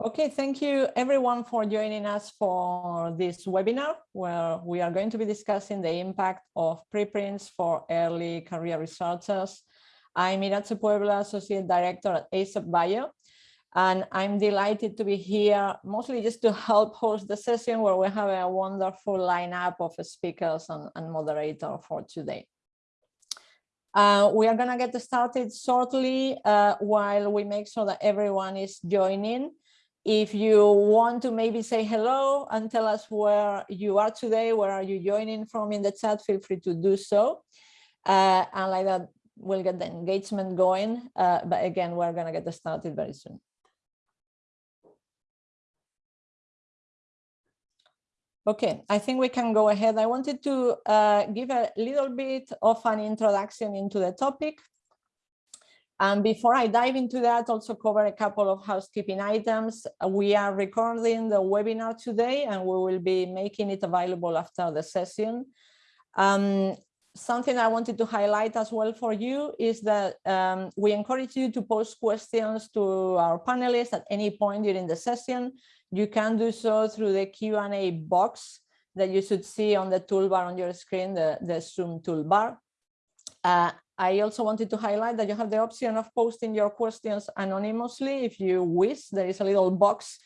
Okay, thank you everyone for joining us for this webinar where we are going to be discussing the impact of preprints for early career researchers. I'm Iratxe Puebla, Associate Director at ASAP Bio, and I'm delighted to be here mostly just to help host the session where we have a wonderful lineup of speakers and, and moderator for today. Uh, we are going to get started shortly uh, while we make sure that everyone is joining. If you want to maybe say hello and tell us where you are today, where are you joining from in the chat, feel free to do so. Uh, and like that, we'll get the engagement going. Uh, but again, we're going to get started very soon. Okay, I think we can go ahead. I wanted to uh, give a little bit of an introduction into the topic. And before I dive into that, also cover a couple of housekeeping items. We are recording the webinar today and we will be making it available after the session. Um, something I wanted to highlight as well for you is that um, we encourage you to post questions to our panelists at any point during the session. You can do so through the Q&A box that you should see on the toolbar on your screen, the, the Zoom toolbar. Uh, I also wanted to highlight that you have the option of posting your questions anonymously if you wish. There is a little box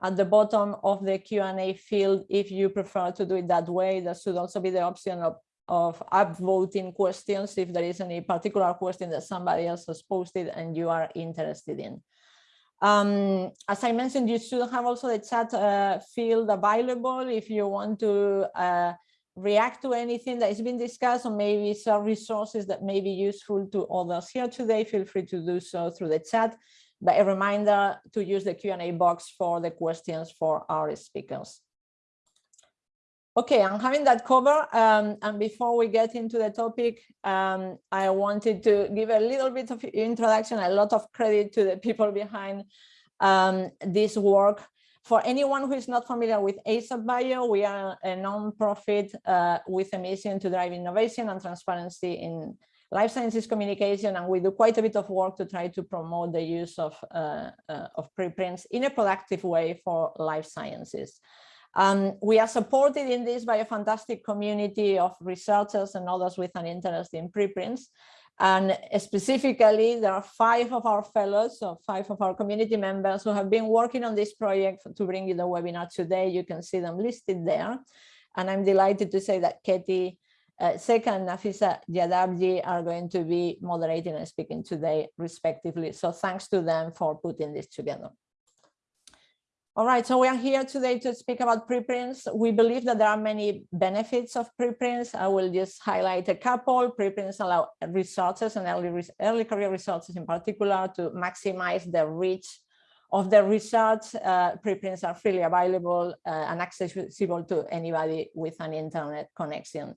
at the bottom of the Q&A field if you prefer to do it that way. There should also be the option of, of upvoting questions if there is any particular question that somebody else has posted and you are interested in. Um, as I mentioned, you should have also the chat uh, field available if you want to uh, react to anything that has been discussed or maybe some resources that may be useful to others here today. Feel free to do so through the chat. But a reminder to use the Q&A box for the questions for our speakers. Okay, I'm having that cover. Um, and before we get into the topic, um, I wanted to give a little bit of introduction, a lot of credit to the people behind um, this work. For anyone who is not familiar with ASAP Bio, we are a non-profit uh, with a mission to drive innovation and transparency in life sciences communication, and we do quite a bit of work to try to promote the use of, uh, uh, of preprints in a productive way for life sciences. Um, we are supported in this by a fantastic community of researchers and others with an interest in preprints. And specifically, there are five of our fellows, so five of our community members who have been working on this project to bring you the webinar today. You can see them listed there. And I'm delighted to say that Katie uh, and Nafisa Jadavji are going to be moderating and speaking today, respectively. So thanks to them for putting this together. All right, so we are here today to speak about preprints. We believe that there are many benefits of preprints. I will just highlight a couple. Preprints allow researchers and early, early career researchers in particular to maximize the reach of the research. Uh, preprints are freely available uh, and accessible to anybody with an internet connection.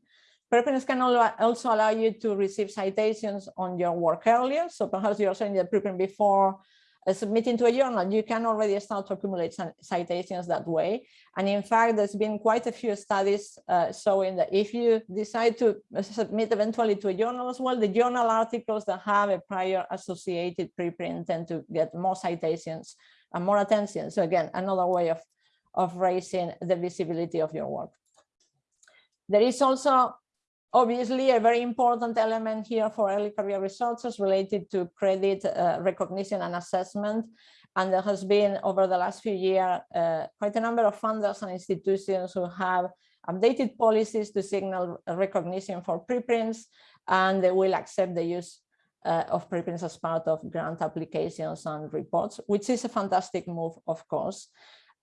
Preprints can also allow you to receive citations on your work earlier. So perhaps you're saying the preprint before uh, submitting to a journal, you can already start to accumulate citations that way. And in fact, there's been quite a few studies uh, showing that if you decide to uh, submit eventually to a journal as well, the journal articles that have a prior associated preprint tend to get more citations and more attention. So again, another way of, of raising the visibility of your work. There is also Obviously, a very important element here for early career researchers related to credit uh, recognition and assessment. And there has been over the last few years uh, quite a number of funders and institutions who have updated policies to signal recognition for preprints, and they will accept the use uh, of preprints as part of grant applications and reports, which is a fantastic move, of course.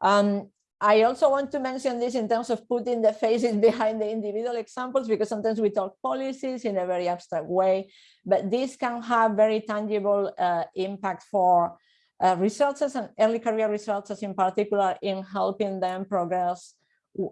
Um, I also want to mention this in terms of putting the faces behind the individual examples, because sometimes we talk policies in a very abstract way, but this can have very tangible uh, impact for uh, researchers and early career researchers in particular in helping them progress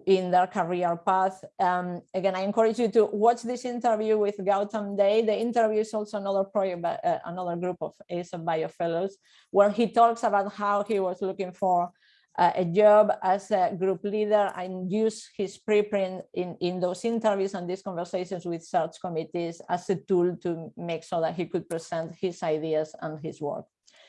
in their career path. Um, again, I encourage you to watch this interview with Gautam Dey. The interview is also another project, uh, another group of ASAP Bio fellows, where he talks about how he was looking for uh, a job as a group leader and use his preprint in, in those interviews and these conversations with search committees as a tool to make sure that he could present his ideas and his work.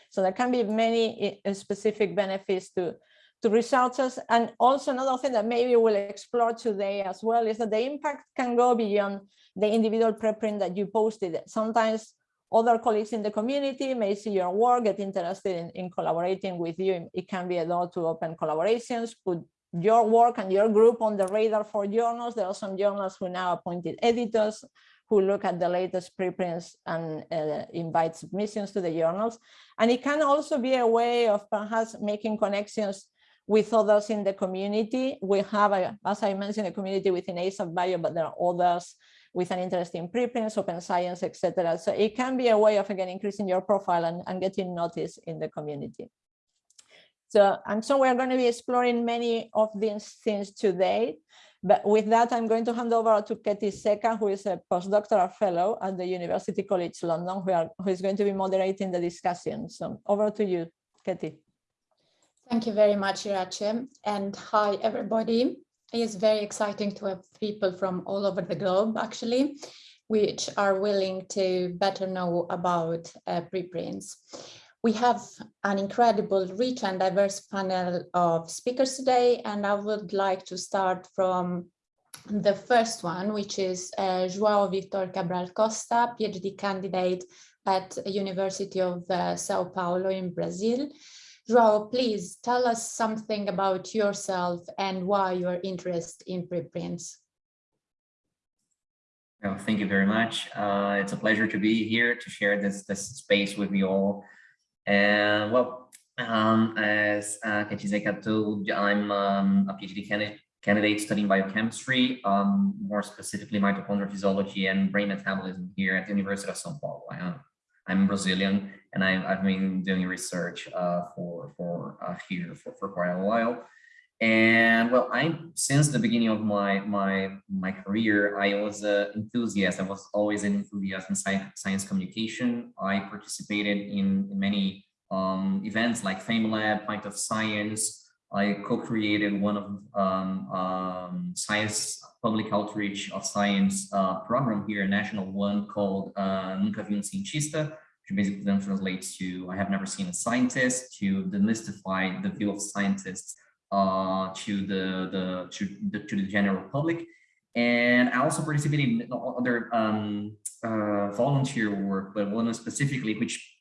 So there can be many uh, specific benefits to, to researchers. And also another thing that maybe we'll explore today as well is that the impact can go beyond the individual preprint that you posted. Sometimes other colleagues in the community may see your work, get interested in, in collaborating with you. It can be a door to open collaborations, put your work and your group on the radar for journals. There are some journals who now appointed editors who look at the latest preprints and uh, invite submissions to the journals. And it can also be a way of perhaps making connections with others in the community. We have, a, as I mentioned, a community within ASAP Bio, but there are others with an interest in preprints, open science, etc. So it can be a way of, again, increasing your profile and, and getting noticed in the community. So, and so we're going to be exploring many of these things today. But with that, I'm going to hand over to Katie Seka, who is a postdoctoral fellow at the University College London, who, are, who is going to be moderating the discussion. So over to you, Katie. Thank you very much, Iratxe. And hi, everybody. It's very exciting to have people from all over the globe, actually, which are willing to better know about uh, preprints. We have an incredible, rich and diverse panel of speakers today, and I would like to start from the first one, which is uh, João Victor Cabral Costa, PhD candidate at University of uh, Sao Paulo in Brazil. João, please tell us something about yourself and why you're interested in preprints. Well, thank you very much. Uh, it's a pleasure to be here to share this, this space with you all. And well, um, as uh, Kachizeka told, I'm um, a PhD candidate, candidate studying biochemistry, um, more specifically mitochondrial physiology and brain metabolism here at the University of São Paulo. I am, I'm Brazilian and I, have been doing research uh, for, for uh, here for, for quite a while. And well, I since the beginning of my my my career, I was an enthusiast. I was always an enthusiast in science, science communication. I participated in, in many um, events like FameLab, Pint of Science. I co-created one of um, um, science public outreach of science uh, program here, a national one called uh, Nunca Vi Cientista, which basically then translates to I have never seen a scientist to demystify the view of scientists uh, to the, the, to the to the general public. And I also participated in other um, uh, volunteer work, but one specifically which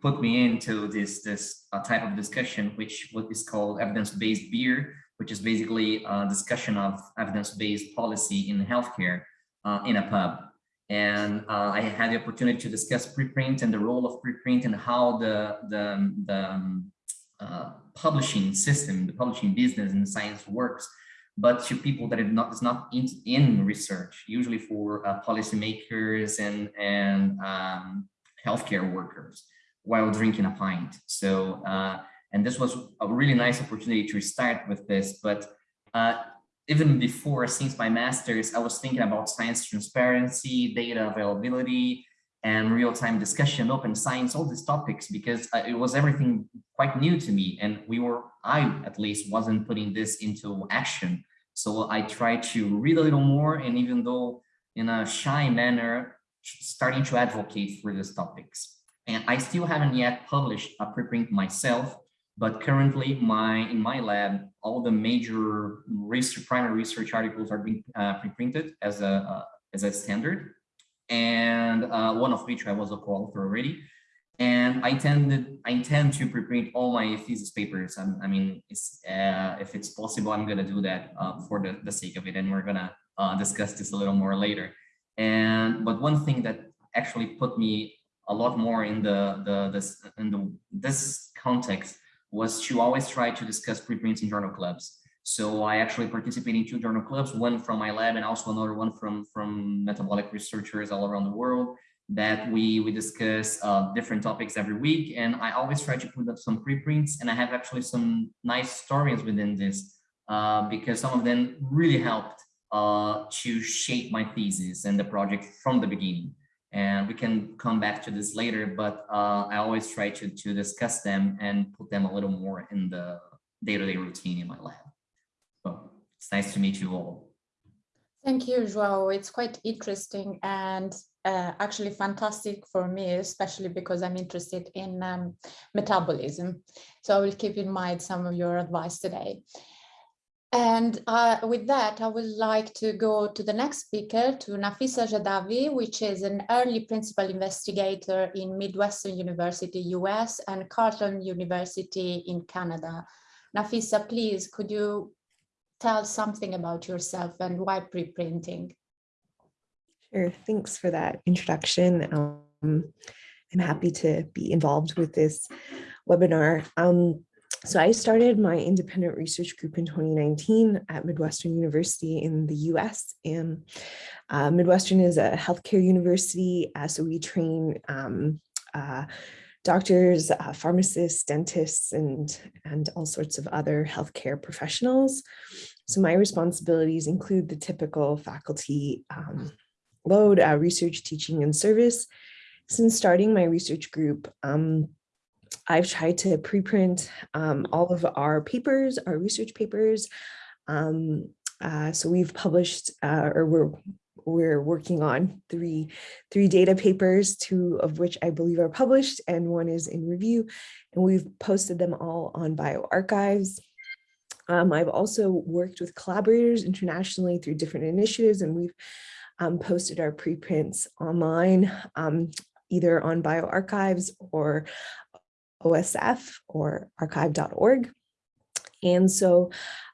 put me into this this uh, type of discussion, which what is called evidence-based beer, which is basically a discussion of evidence-based policy in healthcare uh, in a pub. And uh, I had the opportunity to discuss preprint and the role of preprint and how the the, the um, uh, publishing system, the publishing business and science works, but to people that is not, is not in, in research, usually for uh, policymakers and, and um, healthcare workers while drinking a pint. So, uh, and this was a really nice opportunity to start with this, but uh, even before, since my master's, I was thinking about science transparency, data availability, and real-time discussion, open science, all these topics, because uh, it was everything quite new to me. And we were, I at least wasn't putting this into action. So I tried to read a little more and even though in a shy manner, starting to advocate for these topics. And I still haven't yet published a preprint myself, but currently my in my lab, all the major research, primary research articles are being uh, preprinted as a, uh, as a standard and uh, one of which I was a co-author already. And I tended, I intend to preprint all my thesis papers. I, I mean, it's, uh, if it's possible, I'm gonna do that uh, for the, the sake of it, and we're gonna uh, discuss this a little more later. And but one thing that actually put me a lot more in the the this in the this context was to always try to discuss preprints in journal clubs. So I actually participate in two journal clubs, one from my lab and also another one from, from metabolic researchers all around the world that we, we discuss uh, different topics every week. And I always try to put up some preprints and I have actually some nice stories within this uh, because some of them really helped uh, to shape my thesis and the project from the beginning. And we can come back to this later, but uh, I always try to, to discuss them and put them a little more in the day-to-day -day routine in my lab. So it's nice to meet you all. Thank you, Joao. It's quite interesting. And uh, actually fantastic for me, especially because I'm interested in um, metabolism. So I will keep in mind some of your advice today. And uh, with that, I would like to go to the next speaker, to Nafisa Jadavji, which is an early principal investigator in Midwestern University, US, and Carleton University in Canada. Nafisa, please, could you tell something about yourself and why preprinting? Sure, thanks for that introduction. Um, I'm happy to be involved with this webinar. Um, so I started my independent research group in 2019 at Midwestern University in the US. And uh, Midwestern is a healthcare university, uh, so we train um, uh, doctors, uh, pharmacists, dentists, and, and all sorts of other healthcare professionals. So my responsibilities include the typical faculty um, load, uh, research, teaching, and service. Since starting my research group, um, I've tried to preprint um, all of our papers, our research papers. Um, uh, so we've published, uh, or we're we're working on three three data papers, two of which I believe are published, and one is in review. And we've posted them all on bioarchives. Um, I've also worked with collaborators internationally through different initiatives, and we've um, posted our preprints online, um, either on bioarchives or OSF or archive.org. And so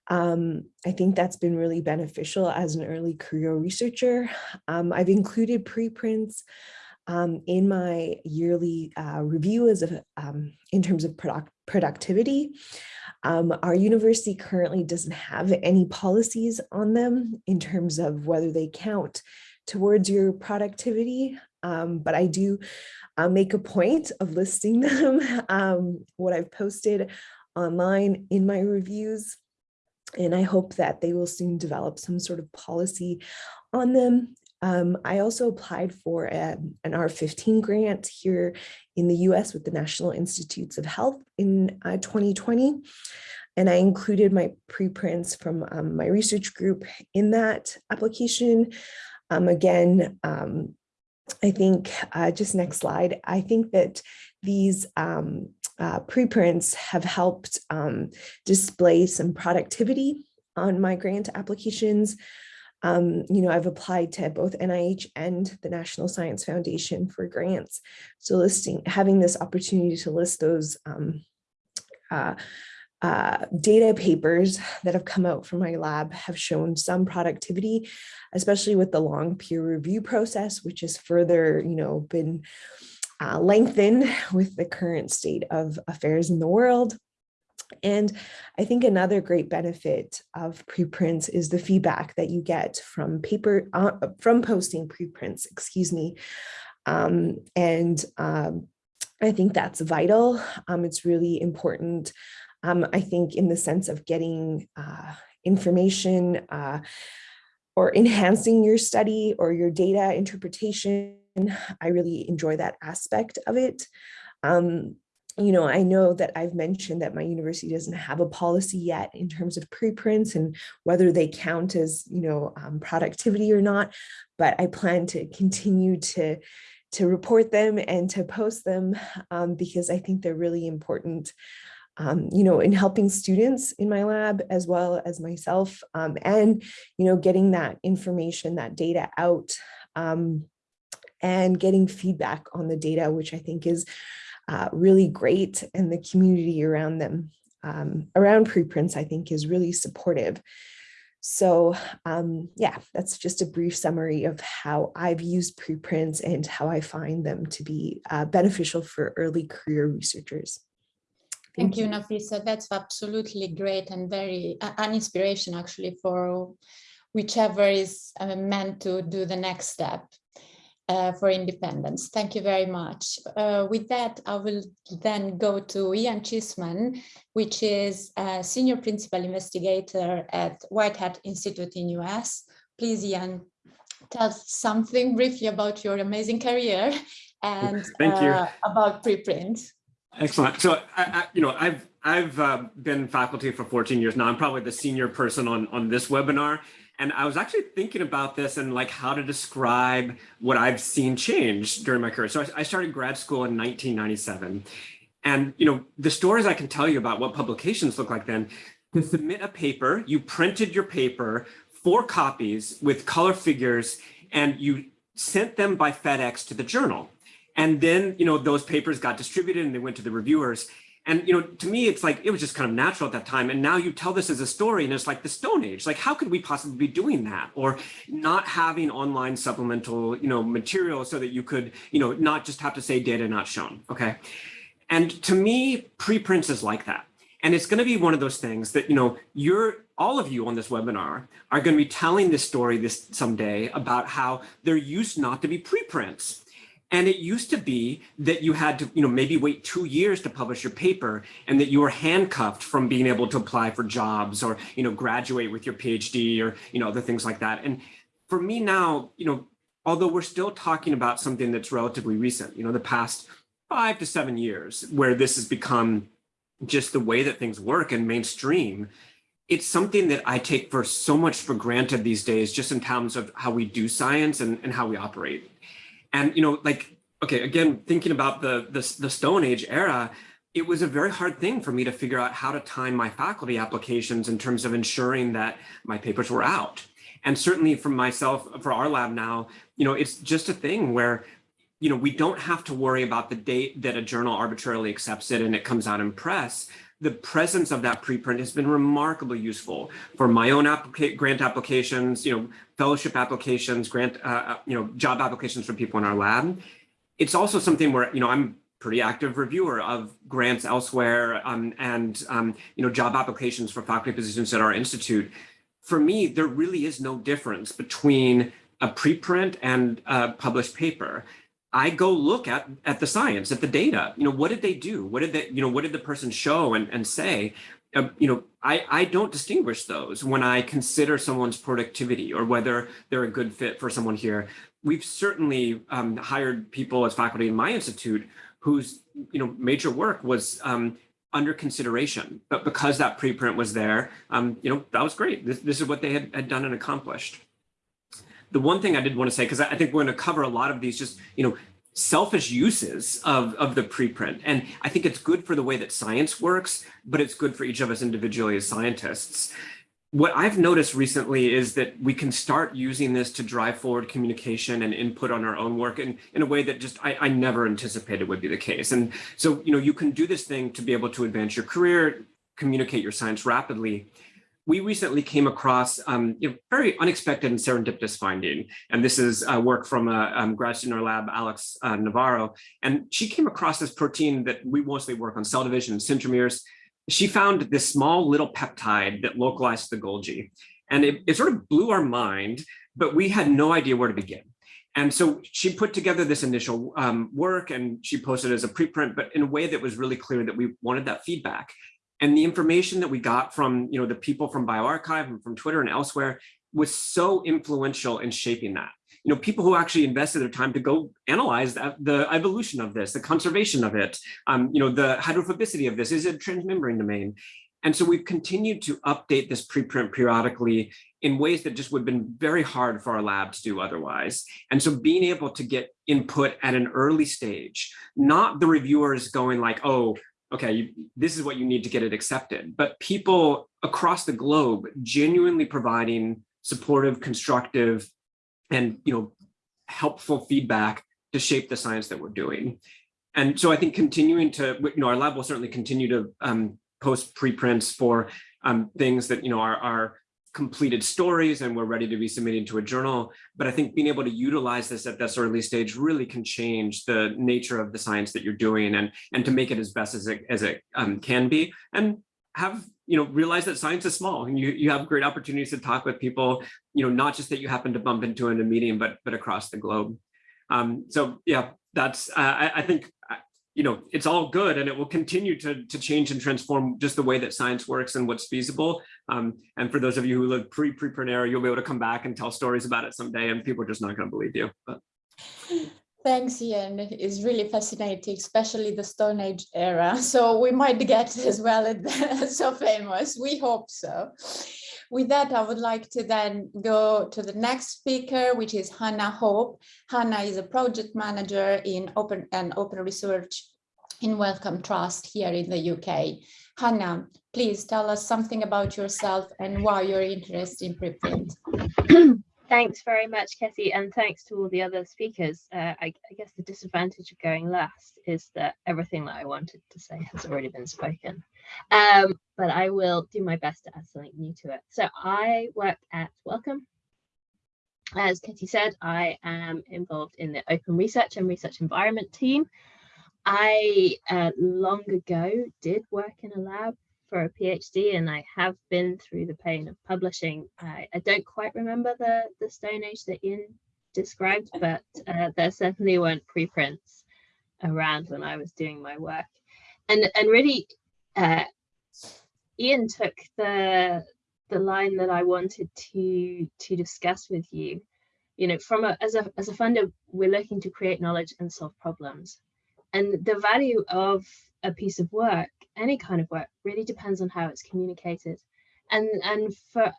um, I think that's been really beneficial as an early career researcher. Um, I've included preprints um, in my yearly uh, review as a, um, in terms of product productivity. Um, our university currently doesn't have any policies on them in terms of whether they count towards your productivity, um, but I do uh, make a point of listing them, um, what I've posted online in my reviews. And I hope that they will soon develop some sort of policy on them. Um, I also applied for a, an R15 grant here in the US with the National Institutes of Health in uh, 2020. And I included my preprints from um, my research group in that application. Um, again, um, I think, uh, just next slide, I think that these um, uh, preprints have helped um, display some productivity on my grant applications. Um, you know, I've applied to both NIH and the National Science Foundation for grants. So listing, having this opportunity to list those um, uh, uh, data papers that have come out from my lab have shown some productivity, especially with the long peer review process, which has further, you know, been uh, lengthened with the current state of affairs in the world. And I think another great benefit of preprints is the feedback that you get from paper, uh, from posting preprints, excuse me. Um, and um, I think that's vital. Um, it's really important um, I think in the sense of getting uh, information uh, or enhancing your study or your data interpretation. I really enjoy that aspect of it. Um, you know, I know that I've mentioned that my university doesn't have a policy yet in terms of preprints and whether they count as, you know, um, productivity or not, but I plan to continue to to report them and to post them um, because I think they're really important um, you know, in helping students in my lab as well as myself um, and, you know, getting that information, that data out um, and getting feedback on the data, which I think is uh, really great and the community around them, um, around preprints, I think is really supportive. So um, yeah, that's just a brief summary of how I've used preprints and how I find them to be uh, beneficial for early career researchers. Thank you, Nafisa. That's absolutely great and very uh, an inspiration actually for whichever is uh, meant to do the next step uh, for independence. Thank you very much. Uh, with that, I will then go to Ian Cheeseman, which is a senior principal investigator at Whitehead Institute in US. Please, Ian, tell something briefly about your amazing career and uh, about preprint. Excellent. So, I, I, you know, I've I've uh, been faculty for 14 years now. I'm probably the senior person on on this webinar, And I was actually thinking about this and like how to describe what I've seen change during my career. So I, I started grad school in 1997. And, you know, the stories I can tell you about what publications look like then, to submit a paper, you printed your paper, four copies with color figures, and you sent them by FedEx to the journal. And then, you know, those papers got distributed and they went to the reviewers. And, you know, to me, it's like, it was just kind of natural at that time. And now you tell this as a story and it's like the Stone Age. Like, how could we possibly be doing that? Or not having online supplemental, you know, material so that you could, you know, not just have to say data not shown, okay? And to me, preprints is like that. And it's going to be one of those things that, you know, you're all of you on this webinar are going to be telling this story this someday about how there used not to be preprints. And it used to be that you had to, you know, maybe wait two years to publish your paper and that you were handcuffed from being able to apply for jobs or, you know, graduate with your PhD or, you know, other things like that. And for me now, you know, although we're still talking about something that's relatively recent, you know, the past five to seven years where this has become just the way that things work and mainstream, it's something that I take for so much for granted these days, just in terms of how we do science and, and how we operate. And, you know, like, okay, again, thinking about the, the, the Stone Age era, it was a very hard thing for me to figure out how to time my faculty applications in terms of ensuring that my papers were out. And certainly for myself, for our lab now, you know, it's just a thing where, you know, we don't have to worry about the date that a journal arbitrarily accepts it and it comes out in press. The presence of that preprint has been remarkably useful for my own applica grant applications, you know, fellowship applications, grant, uh, uh, you know, job applications for people in our lab. It's also something where, you know, I'm pretty active reviewer of grants elsewhere um, and, um, you know, job applications for faculty positions at our institute. For me, there really is no difference between a preprint and a published paper. I go look at at the science, at the data. You know, what did they do? What did they, you know, what did the person show and, and say? uh, you know, I, I don't distinguish those when I consider someone's productivity or whether they're a good fit for someone here. We've certainly um, hired people as faculty in my institute whose, you know, major work was um, under consideration, but because that preprint was there, um, you know, that was great. This, this is what they had, had done and accomplished. The one thing I did want to say, because I think we're going to cover a lot of these just, you know, selfish uses of, of the preprint. And I think it's good for the way that science works, but it's good for each of us individually as scientists. What I've noticed recently is that we can start using this to drive forward communication and input on our own work in, in a way that just I, I never anticipated would be the case. And so, you know, you can do this thing to be able to advance your career, communicate your science rapidly we recently came across um, a very unexpected and serendipitous finding. And this is uh, work from a um, grad student in our lab, Alex uh, Navarro. And she came across this protein that we mostly work on cell division and centromeres. She found this small little peptide that localized the Golgi. And it, it sort of blew our mind, but we had no idea where to begin. And so she put together this initial um, work and she posted as a preprint, but in a way that was really clear that we wanted that feedback. And the information that we got from you know, the people from bioRxiv and from Twitter and elsewhere was so influential in shaping that. You know, people who actually invested their time to go analyze that, the evolution of this, the conservation of it, um, you know, the hydrophobicity of this, is it a transmembrane domain? And so we've continued to update this preprint periodically in ways that just would have been very hard for our lab to do otherwise. And so being able to get input at an early stage, not the reviewers going like, oh, okay, you, this is what you need to get it accepted. But people across the globe genuinely providing supportive, constructive, and you know, helpful feedback to shape the science that we're doing. And so I think continuing to, you know, our lab will certainly continue to um, post preprints for um, things that, you know, are, are completed stories and we're ready to be submitting to a journal. But I think being able to utilize this at this early stage really can change the nature of the science that you're doing and, and to make it as best as it, as it um, can be. And have, you know, realize that science is small and you, you have great opportunities to talk with people, you know, not just that you happen to bump into in a meeting, but, but across the globe. Um, so yeah, that's, uh, I, I think you know, it's all good and it will continue to, to change and transform just the way that science works and what's feasible. Um, and for those of you who live pre-prepreneur, era you'll be able to come back and tell stories about it someday and people are just not going to believe you. But. Thanks, Ian. It's really fascinating, especially the Stone Age era. So we might get as well so famous. We hope so. With that, I would like to then go to the next speaker, which is Hannah Hope. Hannah is a project manager in open and open research in Wellcome Trust here in the UK. Hannah, please tell us something about yourself and why you're interested in preprint. Thanks very much, Ketty, and thanks to all the other speakers. Uh, I, I, guess the disadvantage of going last is that everything that I wanted to say has already been spoken. Um, but I will do my best to add something new to it. So I work at Wellcome. As Ketty said, I am involved in the open research and research environment team. I uh, long ago did work in a lab for a PhD and I have been through the pain of publishing. I, I don't quite remember the, the Stone Age that Ian described, but uh, there certainly weren't preprints around when I was doing my work. And, and really, uh, Ian took the, the line that I wanted to, to discuss with you. You know, from a, as, a, as a funder, we're looking to create knowledge and solve problems. And the value of a piece of work any kind of work really depends on how it's communicated. And and for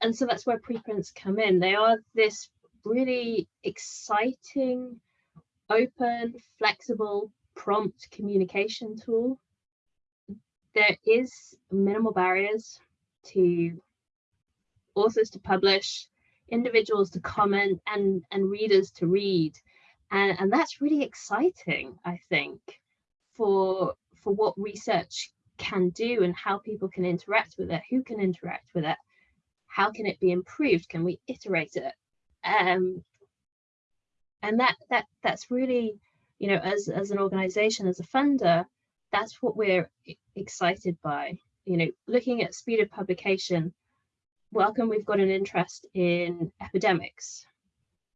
and so that's where preprints come in. They are this really exciting open flexible prompt communication tool. There is minimal barriers to authors to publish individuals to comment and and readers to read. And and that's really exciting i think for for what research can do and how people can interact with it, who can interact with it, how can it be improved, can we iterate it? Um, and that that that's really, you know, as, as an organization, as a funder, that's what we're excited by. You know, looking at speed of publication, Wellcome, we've got an interest in epidemics.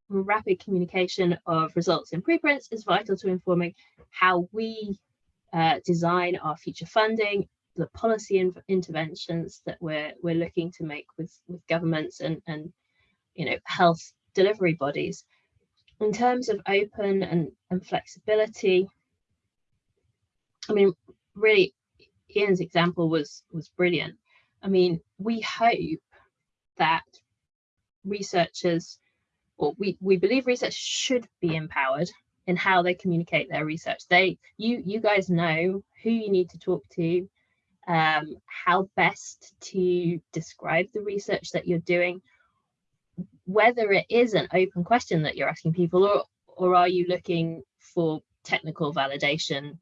Rapid communication of results in preprints is vital to informing how we uh, design our future funding, the policy in interventions that we're we're looking to make with with governments and and you know health delivery bodies. In terms of open and, and flexibility, I mean, really, Ian's example was was brilliant. I mean, we hope that researchers, or we, we believe research should be empowered in how they communicate their research. They, you, you guys know who you need to talk to, um, how best to describe the research that you're doing, whether it is an open question that you're asking people, or or are you looking for technical validation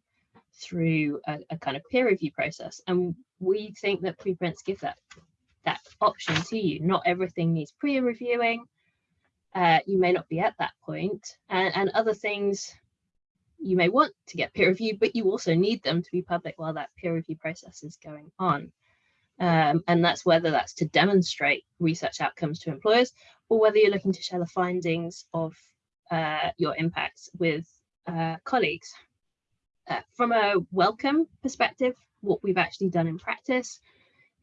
through a, a kind of peer review process? And we think that preprints give that that option to you. Not everything needs peer reviewing uh, you may not be at that point, and, and other things you may want to get peer reviewed, but you also need them to be public while that peer review process is going on. Um, and that's whether that's to demonstrate research outcomes to employers or whether you're looking to share the findings of uh, your impacts with uh, colleagues. Uh, from a Wellcome perspective, what we've actually done in practice,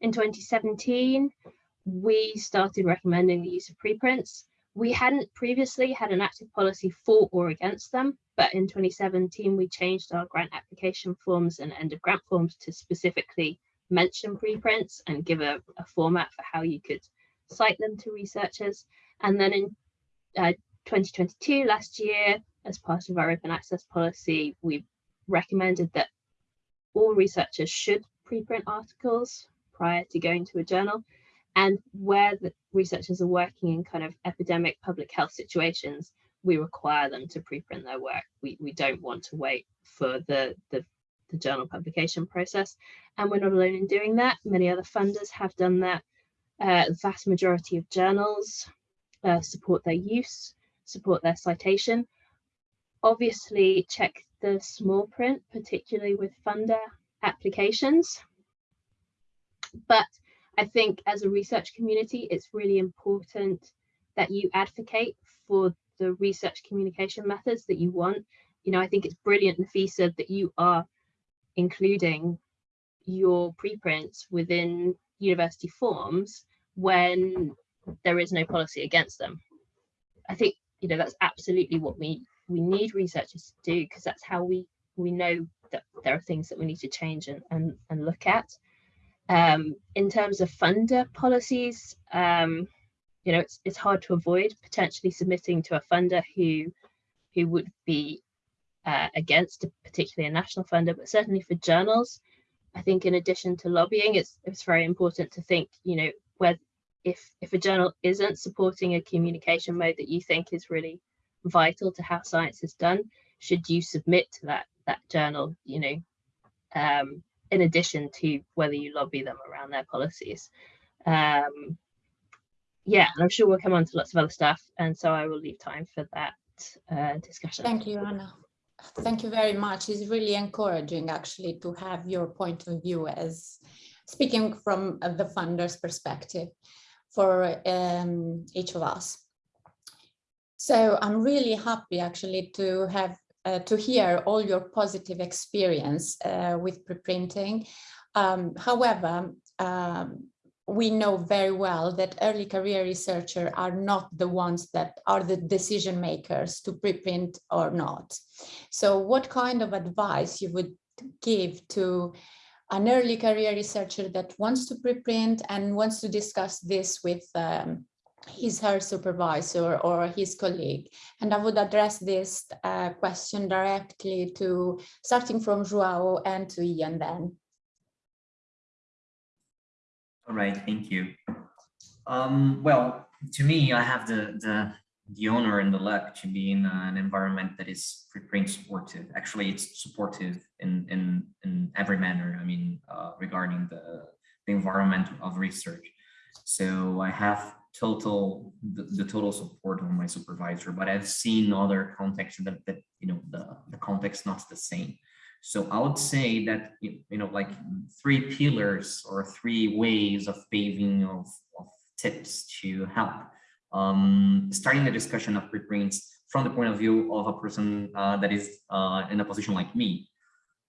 in 2017, we started recommending the use of preprints we hadn't previously had an active policy for or against them, but in 2017 we changed our grant application forms and end of grant forms to specifically mention preprints and give a, a format for how you could cite them to researchers. And then in uh, 2022, last year, as part of our open access policy, we recommended that all researchers should preprint articles prior to going to a journal and where the researchers are working in kind of epidemic public health situations, we require them to preprint their work. We, we don't want to wait for the, the, the journal publication process. And we're not alone in doing that. Many other funders have done that. Uh, the vast majority of journals uh, support their use, support their citation. Obviously, check the small print, particularly with funder applications. But I think as a research community, it's really important that you advocate for the research communication methods that you want. You know, I think it's brilliant, Nafisa, that you are including your preprints within university forms when there is no policy against them. I think, you know, that's absolutely what we we need researchers to do because that's how we we know that there are things that we need to change and, and, and look at. Um, in terms of funder policies, um, you know, it's, it's hard to avoid potentially submitting to a funder who, who would be uh, against a, particularly a national funder, but certainly for journals, I think in addition to lobbying, it's, it's very important to think, you know, whether if, if a journal isn't supporting a communication mode that you think is really vital to how science is done, should you submit to that, that journal, you know, um, in addition to whether you lobby them around their policies. Um, yeah, and I'm sure we'll come on to lots of other stuff. And so I will leave time for that uh, discussion. Thank you, Anna. Thank you very much. It's really encouraging actually to have your point of view as speaking from uh, the funder's perspective for um, each of us. So I'm really happy actually to have uh, to hear all your positive experience uh, with preprinting. Um, however, um, we know very well that early career researchers are not the ones that are the decision makers to preprint or not. So what kind of advice you would give to an early career researcher that wants to preprint and wants to discuss this with um, his her supervisor or his colleague. And i would address this uh, question directly to starting from Joao and to Ian then. All right thank you. Um, well to me i have the the the honor and the luck to be in an environment that is preprint supportive. Actually it's supportive in in in every manner i mean uh, regarding the the environment of research. So i have total the, the, total support of my supervisor but i've seen other contexts that, that you know the the context not the same. So i would say that you know like three pillars or three ways of paving of, of tips to help um starting the discussion of preprints from the point of view of a person uh, that is uh, in a position like me.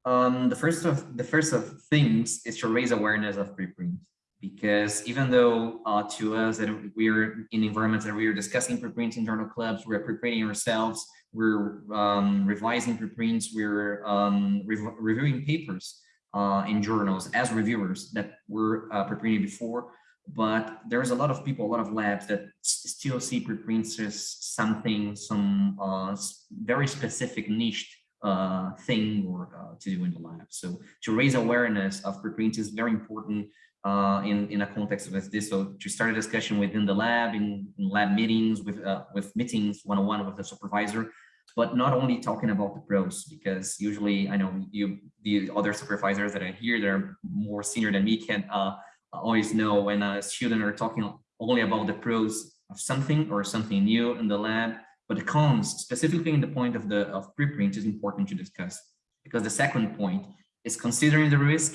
Um the first of the first of things is to raise awareness of preprints because even though uh, to us that we're in environments that we are discussing preprinting journal clubs, we're preprinting ourselves, we're um, revising preprints, we're um, rev reviewing papers uh, in journals as reviewers that were uh, preprinted before. But there's a lot of people, a lot of labs that still see preprints as something, some uh, very specific niche uh, thing or uh, to do in the lab. So to raise awareness of preprints is very important uh, in, in a context like this. So to start a discussion within the lab, in, in lab meetings, with, uh, with meetings one-on-one -on -one with the supervisor, but not only talking about the pros, because usually I know you, the other supervisors that are here, they're more senior than me, can uh, always know when a student are talking only about the pros of something or something new in the lab, but the cons, specifically in the point of the of preprint is important to discuss. Because the second point is considering the risk,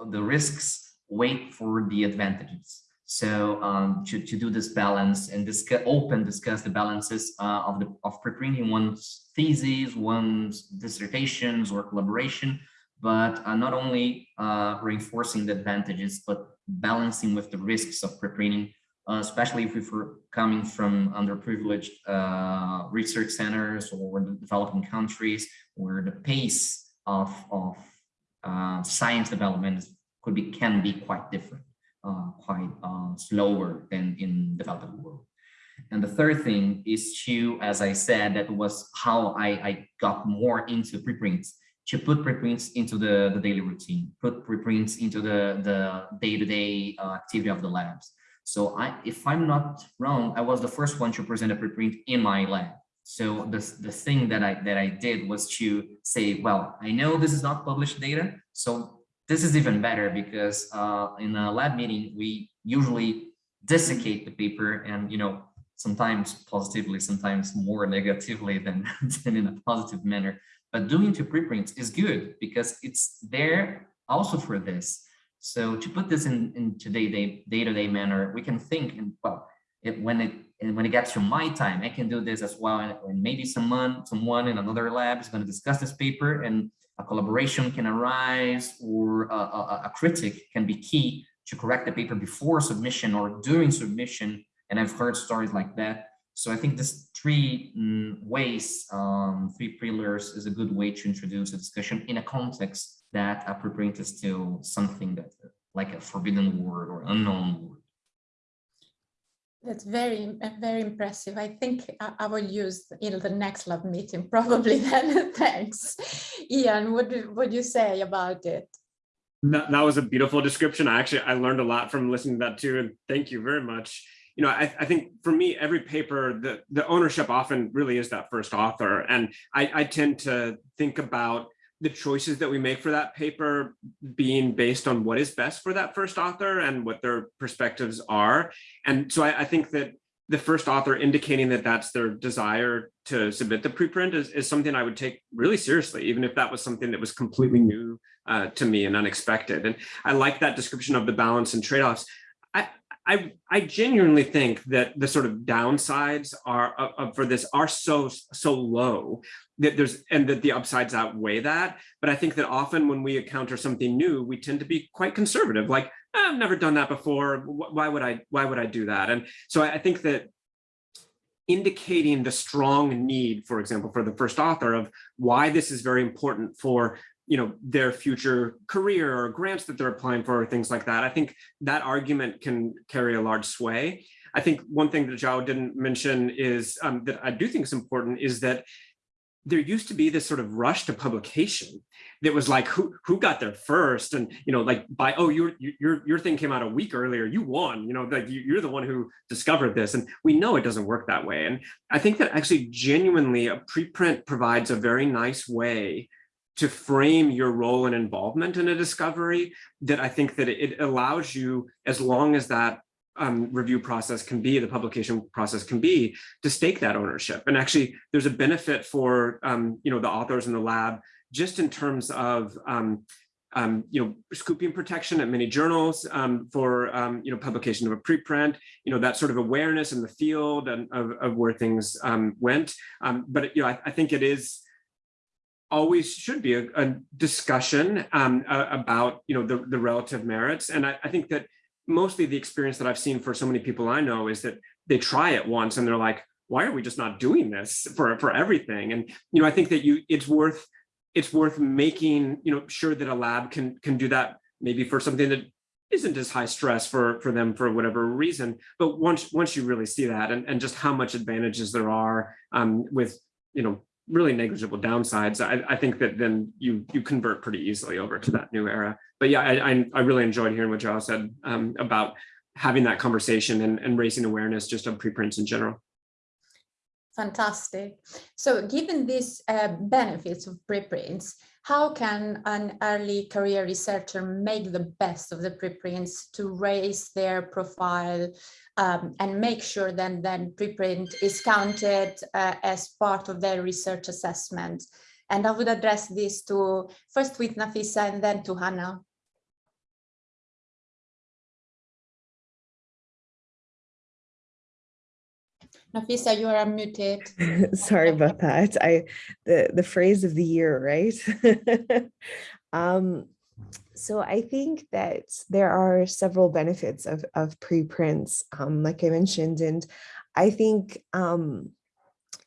of the risks wait for the advantages. So um, to, to do this balance and discuss, open discuss the balances uh, of the of preprinting one's theses, one's dissertations or collaboration, but uh, not only uh, reinforcing the advantages, but balancing with the risks of preprinting, uh, especially if we're coming from underprivileged uh, research centers or developing countries where the pace of, of uh, science development is could be can be quite different, uh, quite uh, slower than in developed world. And the third thing is to, as I said, that was how I, I got more into preprints, to put preprints into the, the daily routine, put preprints into the the day-to-day -day, uh, activity of the labs. So I, if I'm not wrong, I was the first one to present a preprint in my lab. So the, the thing that I that I did was to say, well, I know this is not published data, so this is even better because uh, in a lab meeting, we usually desiccate the paper and, you know, sometimes positively, sometimes more negatively than, than in a positive manner. But doing two preprints is good because it's there also for this. So to put this in, in today day-to-day -day manner, we can think, and well, it, when it and when it gets to my time, I can do this as well. And, and maybe someone, someone in another lab is going to discuss this paper and a collaboration can arise or a, a, a, critic can be key to correct the paper before submission or during submission. And I've heard stories like that. So I think this three mm, ways, um, three pillars is a good way to introduce a discussion in a context that a preprint is still something that like a forbidden word or unknown word. That's very, very impressive. I think I, will use in the next lab meeting probably then. Thanks. Ian, what do you say about it? That, that was a beautiful description. I actually, I learned a lot from listening to that too. And thank you very much. You know, I, I think for me, every paper, the, the ownership often really is that first author. And I, I tend to think about the choices that we make for that paper being based on what is best for that first author and what their perspectives are. And so I, I think that the first author indicating that that's their desire to submit the preprint is, is something I would take really seriously, even if that was something that was completely new uh, to me and unexpected. And I like that description of the balance and trade-offs. I, I, I genuinely think that the sort of downsides are uh, for this are so so low that there's and that the upsides outweigh that. But I think that often when we encounter something new, we tend to be quite conservative, like I've never done that before. Why would I? Why would I do that? And so I, I think that indicating the strong need, for example, for the first author of why this is very important for you know their future career or grants that they're applying for or things like that. I think that argument can carry a large sway. I think one thing that João didn't mention is um, that I do think is important is that there used to be this sort of rush to publication that was like who who got there first and you know like by oh your your your thing came out a week earlier you won you know like you're the one who discovered this and we know it doesn't work that way and i think that actually genuinely a preprint provides a very nice way to frame your role and involvement in a discovery that i think that it allows you as long as that um, review process can be, the publication process can be, to stake that ownership. And actually, there's a benefit for um, you know the authors in the lab just in terms of um, um, you know scooping protection at many journals um, for um, you know publication of a preprint, you know that sort of awareness in the field and of, of where things went. But you know I, I, think it is always should be a, a discussion um, about you know the, the relative merits, and I, I think that mostly the experience that I've seen for so many people I know is that they try it once and they're like, why are we just not doing this for, for everything? And, you know, I think that you, it's worth, it's worth making, you know, sure that a lab can, can do that maybe for something that isn't as high stress for, for them for whatever reason. But once, once you really see that and, and just how much advantages there are um, with, you know, really negligible downsides, I, I think that then you you convert pretty easily over to that new era. But yeah, I, I, I really enjoyed hearing what João said um, about having that conversation and, and raising awareness just of preprints in general. Fantastic. So given these uh, benefits of preprints, how can an early career researcher make the best of the preprints to raise their profile um, and make sure that then preprint is counted uh, as part of their research assessment? And I would address this to first with Nafisa and then to Hannah. Nafisa, you are unmuted. Sorry about that. I the the phrase of the year, right? um, so I think that there are several benefits of of preprints, um, like I mentioned, and I think um,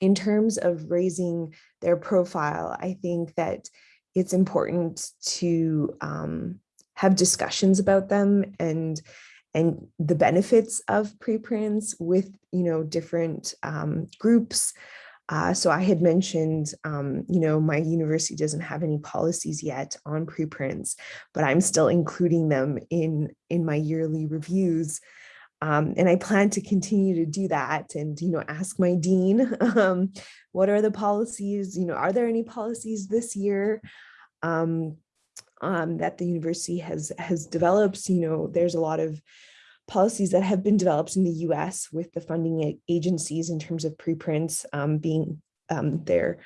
in terms of raising their profile, I think that it's important to um, have discussions about them and and the benefits of preprints with, you know, different um, groups. Uh, so I had mentioned, um, you know, my university doesn't have any policies yet on preprints, but I'm still including them in, in my yearly reviews. Um, and I plan to continue to do that and, you know, ask my dean, um, what are the policies, you know, are there any policies this year? Um, um, that the university has has developed. You know, there's a lot of policies that have been developed in the US with the funding agencies in terms of preprints um, being um, their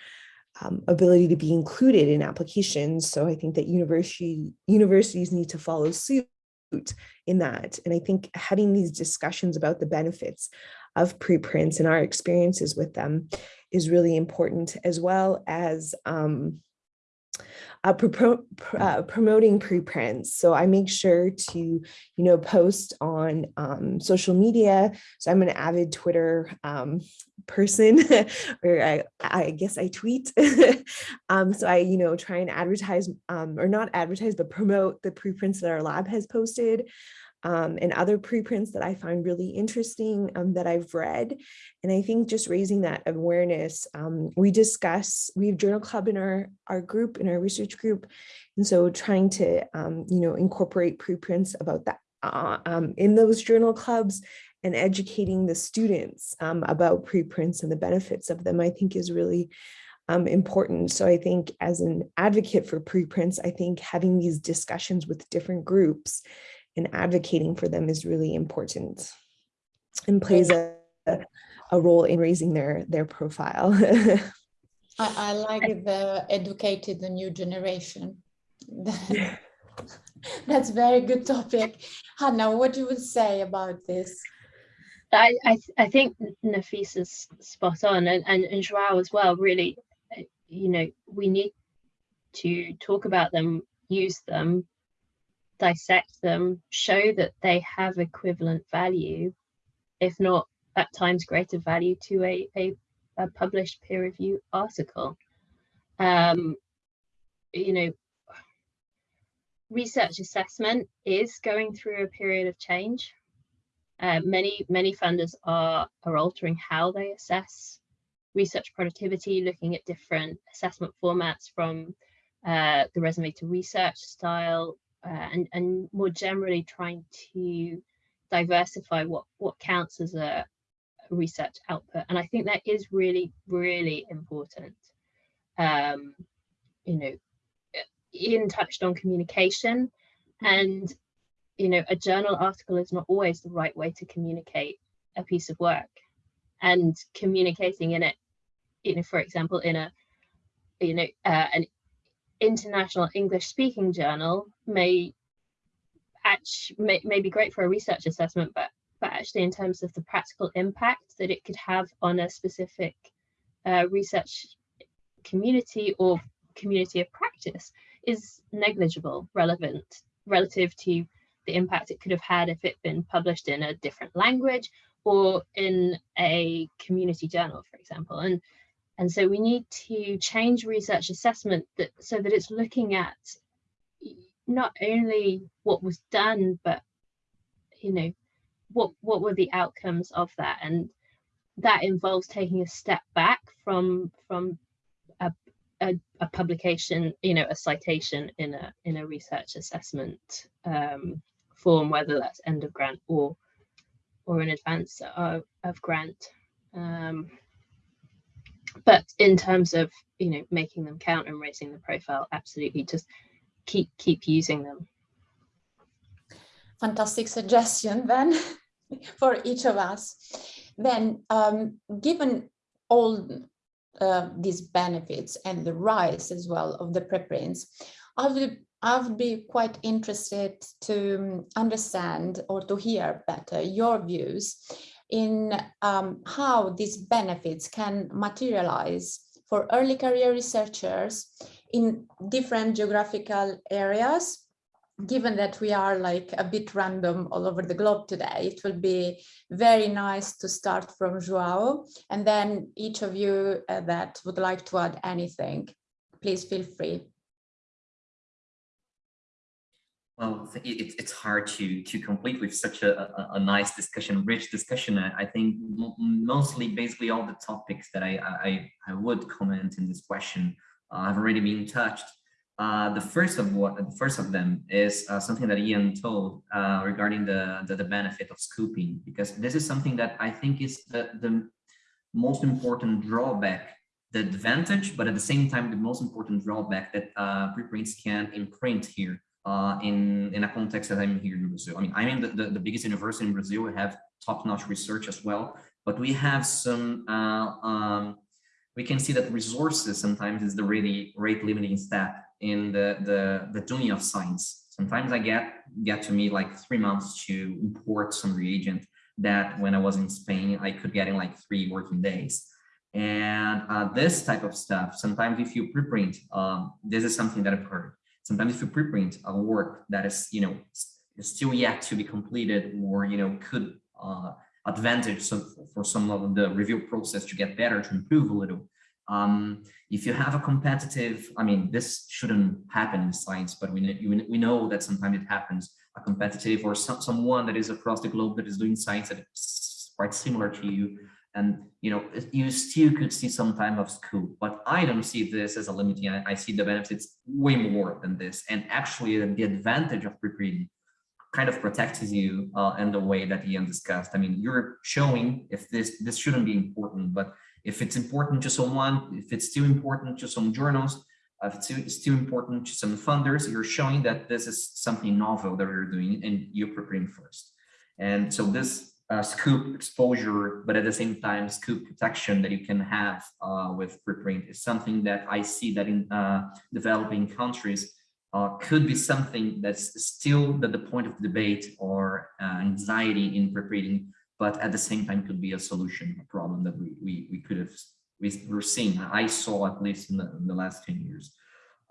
um, ability to be included in applications. So I think that university universities need to follow suit in that. And I think having these discussions about the benefits of preprints and our experiences with them is really important as well as um, uh, pro pr uh, promoting preprints. So I make sure to, you know, post on um, social media. So I'm an avid Twitter um, person, or I, I guess I tweet. um, so I, you know, try and advertise, um, or not advertise, but promote the preprints that our lab has posted um, and other preprints that I find really interesting um, that I've read. And I think just raising that awareness, um, we discuss, we have journal club in our, our group, in our research group. And so trying to, um, you know, incorporate preprints about that uh, um, in those journal clubs and educating the students um, about preprints and the benefits of them, I think is really um, important. So I think as an advocate for preprints, I think having these discussions with different groups and advocating for them is really important and plays a, a role in raising their their profile. I, I like the educated the new generation. That's very good topic. Hannah, what do you would say about this? I, I, I think Nafisa's spot on and, and, and Joao as well, really, uh, you know, we need to talk about them, use them, dissect them, show that they have equivalent value, if not at times greater value to a, a, a published peer review article. Um, you know, research assessment is going through a period of change. Uh, many, many funders are, are altering how they assess research productivity, looking at different assessment formats from uh, the resume to research style, uh, and, and more generally trying to diversify what, what counts as a, research output. And I think that is really, really important. Um, you know, Ian touched on communication and, you know, a journal article is not always the right way to communicate a piece of work and communicating in it, you know, for example, in a, you know, uh, an international English speaking journal may actually may, may be great for a research assessment, but but actually in terms of the practical impact that it could have on a specific uh, research community or community of practice is negligible relevant relative to the impact it could have had if it been published in a different language or in a community journal, for example. And and so we need to change research assessment that so that it's looking at not only what was done, but you know, what what were the outcomes of that? And that involves taking a step back from from a, a, a publication, you know, a citation in a in a research assessment um, form, whether that's end of grant or or in advance of, of grant. Um, but in terms of you know making them count and raising the profile absolutely just keep keep using them. Fantastic suggestion then for each of us. Then um, given all uh, these benefits and the rise as well of the preprints i would I would be quite interested to understand or to hear better your views in um, how these benefits can materialize for early career researchers in different geographical areas given that we are like a bit random all over the globe today, it will be very nice to start from Joao and then each of you uh, that would like to add anything, please feel free. Well, it, it's hard to to complete with such a, a, a nice discussion, rich discussion. I, think mostly, basically, all the topics that I I, I would comment in this question uh, have already been touched. Uh, the first of what the first of them is uh, something that Ian told uh, regarding the, the, the benefit of scooping, because this is something that I think is the the most important drawback, the advantage, but at the same time the most important drawback that uh, preprints can imprint here uh, in, in a context that I'm here in Brazil. I mean, I'm in the, the, the biggest university in Brazil. We have top-notch research as well, but we have some, uh, um, we can see that resources sometimes is the really rate limiting step in the, the, the doing of science. Sometimes I get, get to me like three months to import some reagent that when I was in Spain, I could get in like three working days. And uh, this type of stuff, sometimes if you preprint, um, this is something that I've heard. Sometimes if you preprint a work that is, you know, still yet to be completed or, you know, could uh, advantage some, for some of the review process to get better, to improve a little. Um, if you have a competitive, I mean, this shouldn't happen in science, but we, we know that sometimes it happens, a competitive or some, someone that is across the globe that is doing science that is quite similar to you. And, you know, you still could see some time of scope, but I don't see this as a limiting. I, I see the benefits way more than this. And actually the advantage of pre-reading kind of protects you uh, in the way that Ian discussed. I mean, you're showing if this this shouldn't be important, but if it's important to someone, if it's still important to some journals, uh, if it's still important to some funders, you're showing that this is something novel that you're doing and you're preparing first. And so this uh, scoop exposure, but at the same time, scoop protection that you can have uh, with preprint is something that I see that in uh, developing countries uh, could be something that's still at the point of debate or uh, anxiety in preprinting, but at the same time could be a solution, a problem that we, we, we could have, we were seeing, I saw at least in the, in the last 10 years.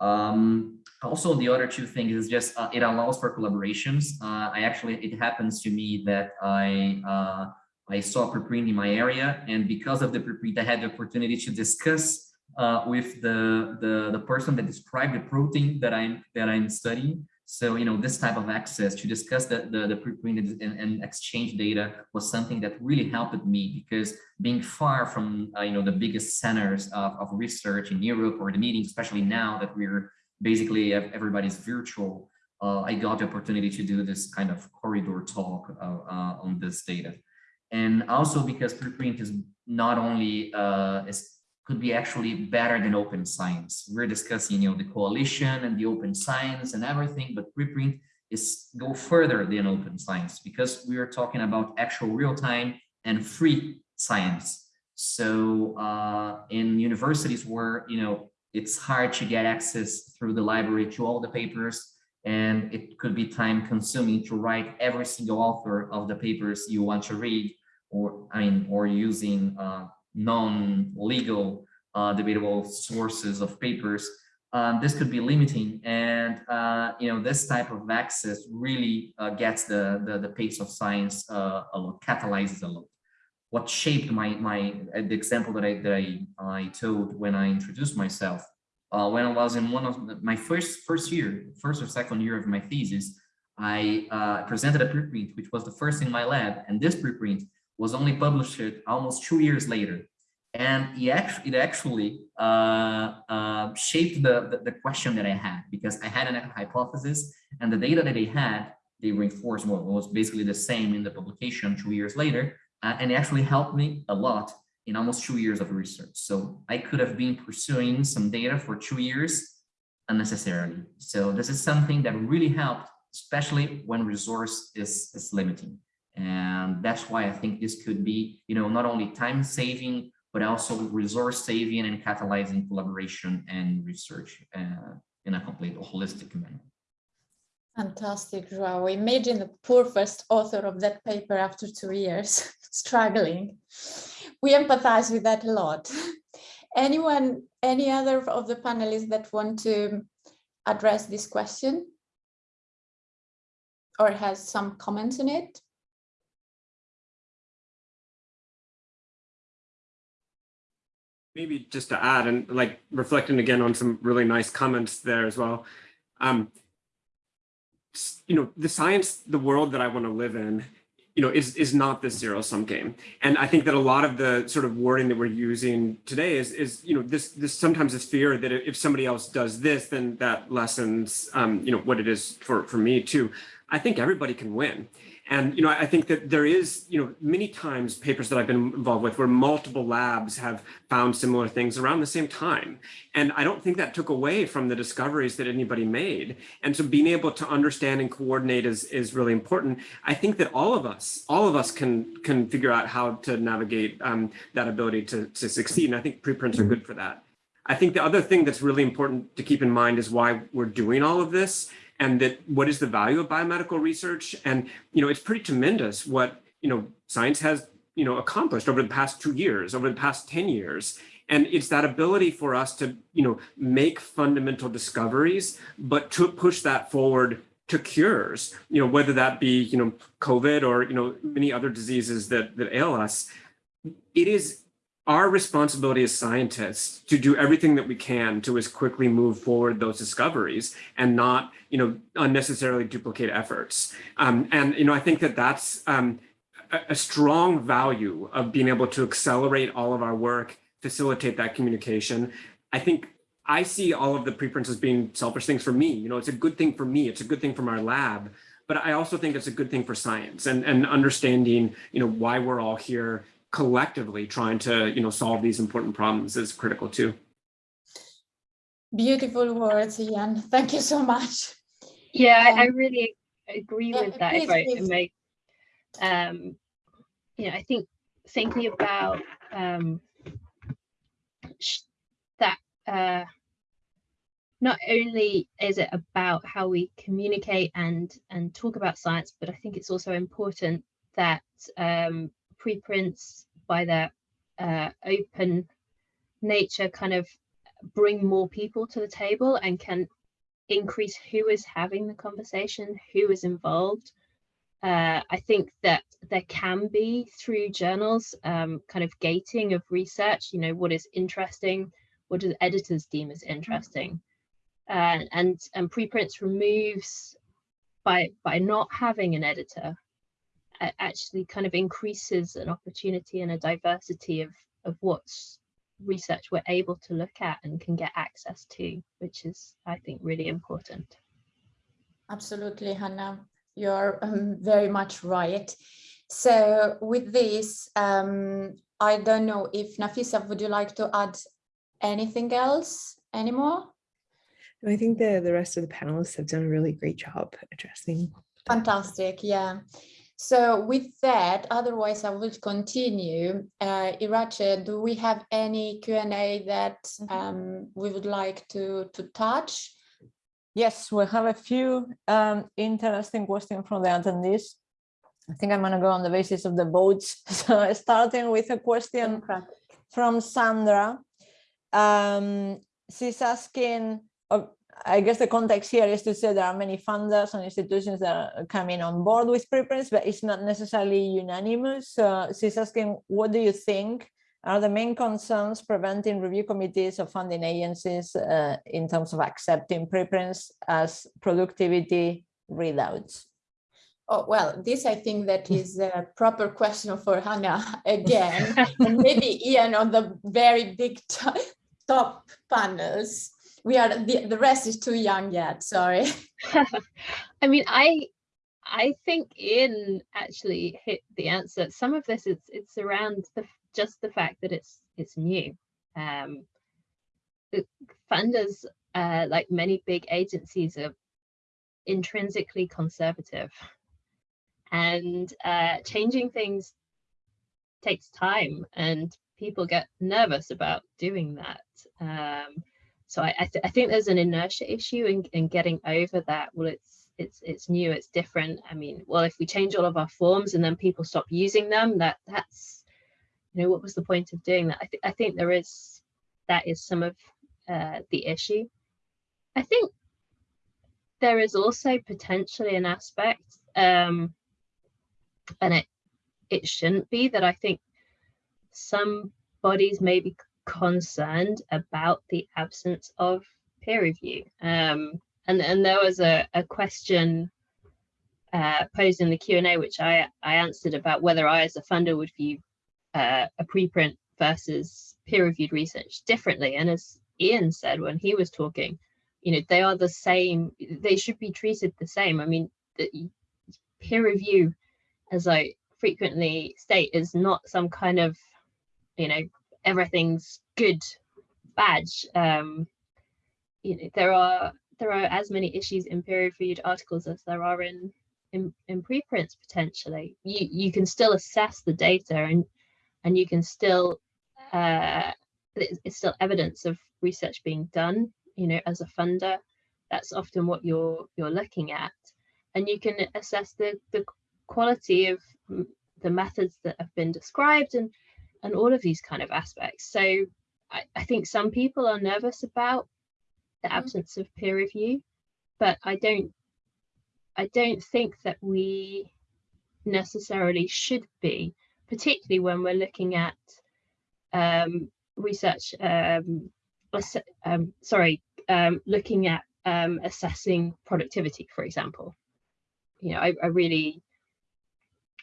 Um, also, the other two things is just uh, it allows for collaborations. Uh, I actually, it happens to me that I uh, I saw preprint in my area, and because of the preprint, I had the opportunity to discuss uh, with the, the, the person that described the protein that I'm, that I'm studying. So, you know, this type of access to discuss the, the, the preprint and, and, exchange data was something that really helped me because being far from, uh, you know, the biggest centers of, of research in Europe or the meetings, especially now that we're basically everybody's virtual, uh, I got the opportunity to do this kind of corridor talk uh, uh on this data. And also because preprint is not only uh, is could be actually better than open science. We're discussing, you know, the coalition and the open science and everything, but preprint is go further than open science because we are talking about actual real-time and free science. So uh, in universities where, you know, it's hard to get access through the library to all the papers, and it could be time consuming to write every single author of the papers you want to read, or I mean, or using uh, non-legal uh, debatable sources of papers, um, this could be limiting. And, uh, you know, this type of access really uh, gets the, the, the, pace of science uh, a lot, catalyzes a lot. What shaped my, my uh, the example that I, that I, I told when I introduced myself, when I was in one of the, my first, first year, first or second year of my thesis, I presented a preprint, which was the first in my lab. And this preprint was only published almost two years later. And it actually, it actually uh, uh, shaped the, the, the, question that I had because I had an hypothesis and the data that they had, they reinforced what was basically the same in the publication two years later. Uh, and it actually helped me a lot in almost two years of research. So I could have been pursuing some data for two years unnecessarily. So this is something that really helped, especially when resource is, is limiting. And that's why I think this could be, you know, not only time saving, but also resource saving and catalyzing collaboration and research uh, in a complete holistic manner. Fantastic, Joao. Imagine the poor first author of that paper after two years struggling. We empathize with that a lot. Anyone, any other of the panelists that want to address this question or has some comments on it? Maybe just to add and like reflecting again on some really nice comments there as well. Um, you know, the science, the world that I want to live in, you know, is, is not this zero sum game. And I think that a lot of the sort of wording that we're using today is, is you know, this, this sometimes this fear that if somebody else does this, then that lessens, um, you know, what it is for, for me too. I think everybody can win. And, you know, I think that there is, you know, many times papers that I've been involved with where multiple labs have found similar things around the same time. And I don't think that took away from the discoveries that anybody made. And so being able to understand and coordinate is, is really important. I think that all of us, all of us can, can figure out how to navigate um, that ability to, to succeed. And I think preprints are good for that. I think the other thing that's really important to keep in mind is why we're doing all of this and that what is the value of biomedical research? And, you know, it's pretty tremendous what, you know, science has you know, accomplished over the past two years, over the past 10 years. And it's that ability for us to, you know, make fundamental discoveries, but to push that forward to cures, you know, whether that be, you know, COVID or, you know, many other diseases that, that ail us. It is our responsibility as scientists to do everything that we can to as quickly move forward those discoveries and not, you know, unnecessarily duplicate efforts. Um, and, you know, I think that that's um, a, a strong value of being able to accelerate all of our work facilitate that communication. I think I see all of the preprints as being selfish things for me. You know, it's a good thing for me. It's a good thing from our lab, but I also think it's a good thing for science and, and understanding, you know, why we're all here collectively trying to, you know, solve these important problems is critical too. Beautiful words, Ian. Thank you so much. Yeah, I, I Um, really agree yeah, with that. please, if I please. may, um, you know, I think thinking about um, that uh, not only is it about how we communicate and and talk about science, but I think it's also important that um, preprints by their uh, open nature kind of bring more people to the table and can increase who is having the conversation, who is involved. Uh, I think that there can be through journals um, kind of gating of research, you know, what is interesting, what do editors deem as interesting. Uh, and and preprints removes by by not having an editor actually kind of increases an opportunity and a diversity of of what's research we're able to look at and can get access to, which is, I think, really important. Absolutely, Hannah. You're um, very much right. So with this, um, I don't know if Nafisa, would you like to add anything else anymore? I think the, the rest of the panelists have done a really great job addressing. Fantastic, yeah. So with that, otherwise I will continue. Uh, Iratxe, do we have any Q&A that um, we would like to, to touch? Yes, we have a few um, interesting questions from the attendees. I think I'm going to go on the basis of the votes. So starting with a question from Sandra. Um, she's asking, I guess the context here is to say there are many funders and institutions that are coming on board with preprints, but it's not necessarily unanimous. So she's asking, what do you think are the main concerns preventing review committees or funding agencies uh, in terms of accepting preprints as productivity readouts? Oh, well, this I think that is a proper question for Hannah again, and maybe Ian on the very big top panels. We are, the, the rest is too young yet, sorry. I mean, I I think Ian actually hit the answer. Some of this is it's around the just the fact that it's it's new. Um, the funders, uh, like many big agencies, are intrinsically conservative, and uh, changing things takes time, and people get nervous about doing that. Um, so I, I, th- I think there's an inertia issue in, in getting over that. Well, it's it's it's new, it's different. I mean, well, if we change all of our forms and then people stop using them, that that's you know what was the point of doing that? I, th- I think there is that is some of uh, the issue. I think there is also potentially an aspect, um, and it it shouldn't be that I think some bodies may be concerned about the absence of peer review. Um, and, and there was a, a question uh, posed in the Q&A, which I, I answered about whether I as a funder would view uh, a preprint versus peer-reviewed research differently. And as Ian said when he was talking, you know, they are the same, they should be treated the same. I mean, the peer review, as I frequently state, is not some kind of, you know, everything's good badge. Um, you know, there are there are as many issues in peer-reviewed articles as there are in in, in preprints potentially. You you can still assess the data and and you can still uh, it's, it's still evidence of research being done. You know, as a funder, that's often what you're you're looking at, and you can assess the the quality of the methods that have been described and and all of these kind of aspects. So I, I think some people are nervous about the Mhm. absence of peer review, but I don't I don't think that we necessarily should be, particularly when we're looking at um, research, um, um, sorry, um, looking at um, assessing productivity, for example. You know, I, I really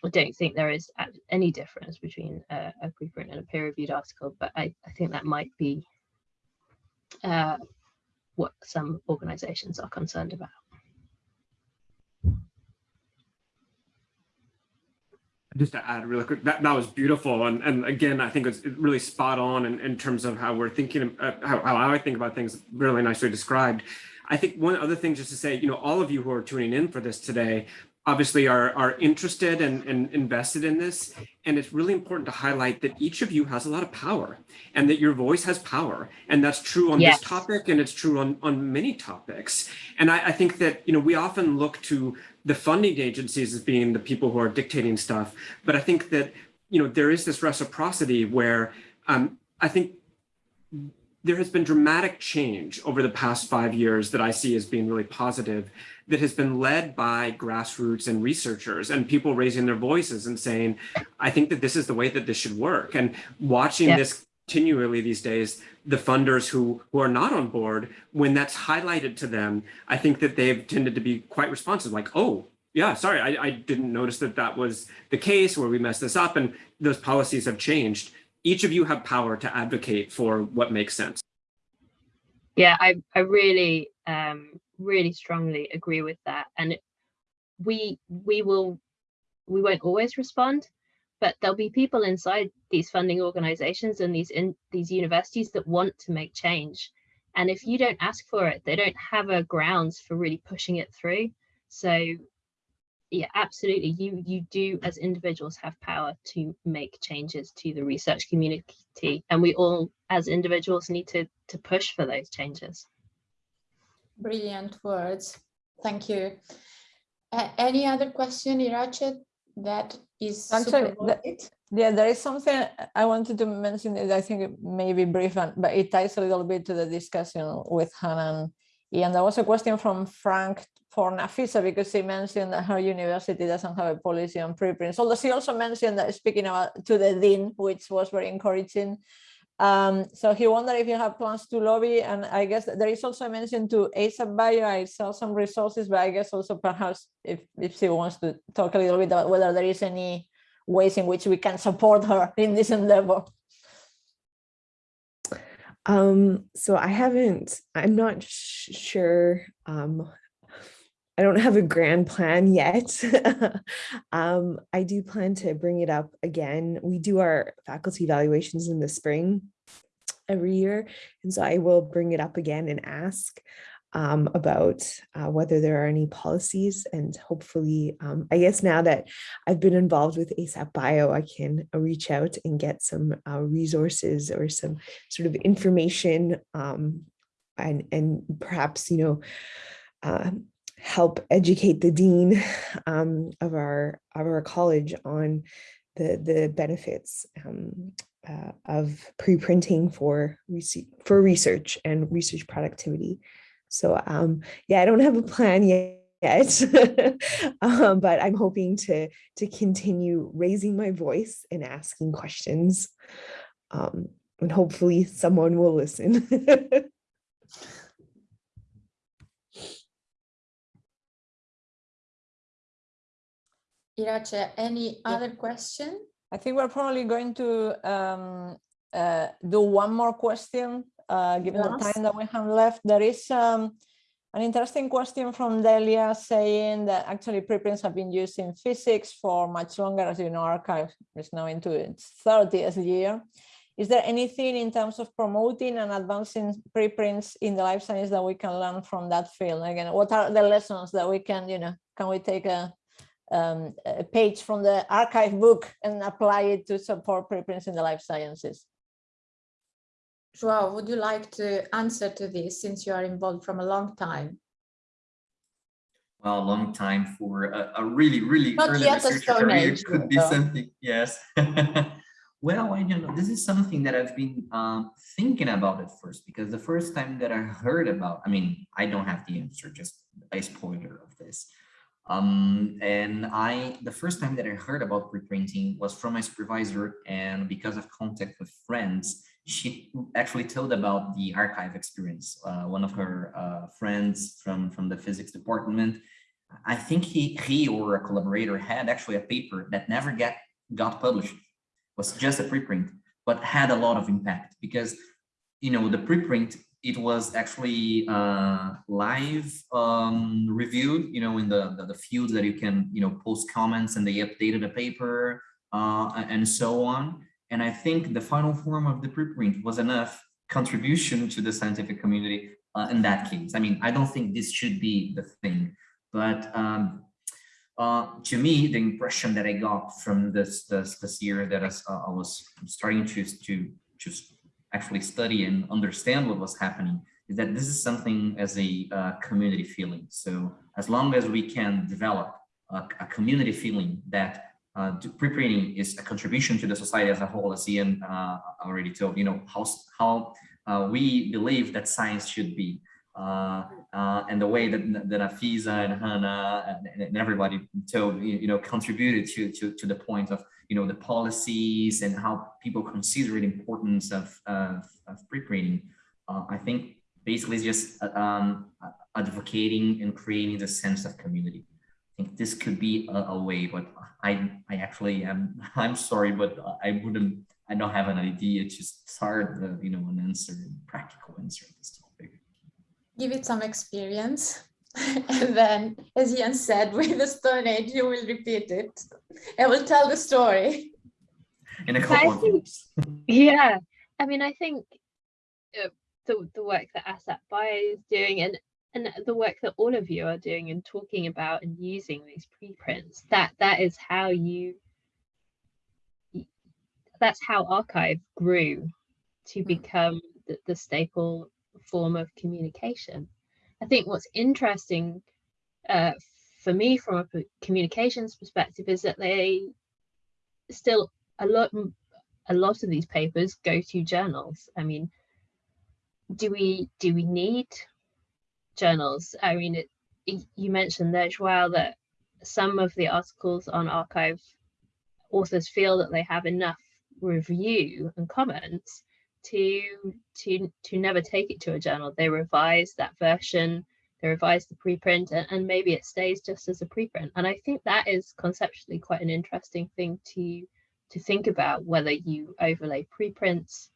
I don't think there is any difference between a, a preprint and a peer-reviewed article, but I, I think that might be uh, what some organizations are concerned about. just to add really quick, that, that was beautiful. And, and again, I think it's really spot on in, in terms of how we're thinking, uh, how, how I think about things, really nicely described. I think one other thing just to say, you know, all of you who are tuning in for this today, obviously are, are interested and, and invested in this. And it's really important to highlight that each of you has a lot of power and that your voice has power. And that's true on Yes. this topic and it's true on, on many topics. And I, I think that, you know, we often look to the funding agencies as being the people who are dictating stuff. But I think that, you know, there is this reciprocity where um, I think there has been dramatic change over the past five years that I see as being really positive that has been led by grassroots and researchers and people raising their voices and saying, I think that this is the way that this should work. And watching Yeah. this continually these days, the funders who, who are not on board, when that's highlighted to them, I think that they've tended to be quite responsive, like, oh, yeah, sorry, I, I didn't notice that that was the case where we messed this up and those policies have changed. Each of you have power to advocate for what makes sense. Yeah, I, I really, um, really strongly agree with that. And we, we will, we won't always respond, but there'll be people inside these funding organizations and these in these universities that want to make change. And if you don't ask for it, they don't have a grounds for really pushing it through. So yeah, absolutely. You you do as individuals have power to make changes to the research community. And we all as individuals need to to push for those changes. Brilliant words. Thank you. A- any other question, Iratxe, that is Actually, the- Yeah, there is something I wanted to mention that I think maybe brief, and- but it ties a little bit to the discussion with Hannah and Ian. There was a question from Frank for Nafisa because he mentioned that her university doesn't have a policy on preprints. Although she also mentioned that speaking about to the dean, which was very encouraging. Um, so he wondered if you have plans to lobby, and I guess there is also a mention to ASAP Bio. I saw some resources, but I guess also perhaps if if she wants to talk a little bit about whether there is any ways in which we can support her in this endeavor. Um, so I haven't, I'm not sure. Um, I don't have a grand plan yet. um, I do plan to bring it up again. We do our faculty evaluations in the spring every year. And so I will bring it up again and ask um, about uh, whether there are any policies and hopefully, um, I guess now that I've been involved with ASAP Bio, I can reach out and get some uh, resources or some sort of information um, and, and perhaps, you know, uh, help educate the dean um, of our of our college on the the benefits um, uh, of pre-printing for rese- for research and research productivity. So um, yeah, I don't have a plan yet. Yet, um, but I'm hoping to to continue raising my voice and asking questions, um, and hopefully someone will listen. Iratxe, any other question? I think we're probably going to um, uh, do one more question, uh, given the time that we have left. There is um, an interesting question from Delia saying that actually preprints have been used in physics for much longer, as you know, arXiv is now into its 30th year. Is there anything in terms of promoting and advancing preprints in the life science that we can learn from that field? Again, what are the lessons that we can, you know, can we take a, um, a page from the arXiv book and apply it to support preprints in the life sciences? Joao, would you like to answer to this since you are involved from a long time? well, a long time for a, a really, really Not early yet a career Age, could be though. something, yes. Well, I don't know. This is something that I've been um, thinking about at first, because the first time that I heard about, I mean, I don't have the answer, just a spoiler of this. Um, and I, the first time that I heard about preprinting was from my supervisor, and because of contact with friends, she actually told about the arXiv experience. Uh, one of her uh, friends from, from the physics department, I think he, he or a collaborator had actually a paper that never get, got published was just a preprint, but had a lot of impact because, you know, the preprint, it was actually uh, live um, reviewed, you know, in the, the, the fields that you can, you know, post comments and they updated the paper uh, and so on. And I think the final form of the preprint was enough contribution to the scientific community uh, in that case. I mean, I don't think this should be the thing, but um, uh, to me, the impression that I got from this this, this year that I, uh, I was starting to to just actually study and understand what was happening is that this is something as a uh, community feeling. So as long as we can develop a, a community feeling that uh, pre-printing is a contribution to the society as a whole, as Ian uh, already told, you know, how, how uh, we believe that science should be. Uh, uh, and the way that, that Nafisa and Hannah and, and everybody told, you, you know, contributed to, to, to the point of, you know, the policies and how people consider the importance of, of, of pre-printing. Uh, I think basically just um, advocating and creating the sense of community. I think this could be a, a way, but I, I actually am, I'm sorry, but I wouldn't, I don't have an idea to start, the, you know, an answer, practical answer on this topic. give it some experience. and then, as Ian said, with the Stone Age, you will repeat it. I will tell the story. In a couple of years. yeah, I mean, I think uh, the, the work that ASAP Bio is doing and and the work that all of you are doing and talking about and using these preprints, that that is how you that's how arXiv grew to become the, the staple form of communication. I think what's interesting uh, for me from a communications perspective is that they still a lot a lot of these papers go to journals. I mean, do we do we need journals? I mean, it, it, you mentioned there, Joao, that some of the articles on arXiv authors feel that they have enough review and comments to to to never take it to a journal. They revise that version, they revise the preprint, and, and maybe it stays just as a preprint. And I think that is conceptually quite an interesting thing to to think about whether you overlay preprints,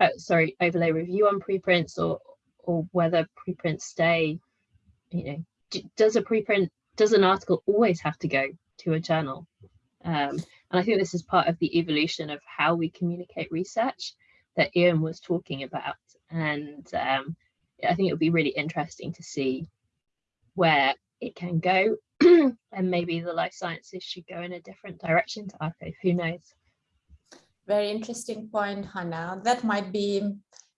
uh, sorry, overlay review on preprints, or or whether preprints stay. You know, does a preprint does an article always have to go to a journal? Um, and I think this is part of the evolution of how we communicate research that Ian was talking about. And um, I think it would be really interesting to see where it can go. and maybe the life sciences should go in a different direction to arXiv, who knows? Very interesting point, Hannah. That might be